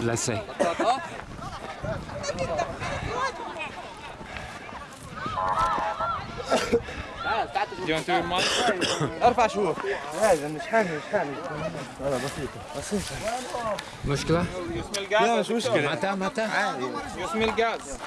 بلاسي ارفع شوف هذا مش حامل مش حامل هذا بسيطة بسيطة مشكلة؟ لا مش مشكلة متى متى؟ عادي يسمي الغاز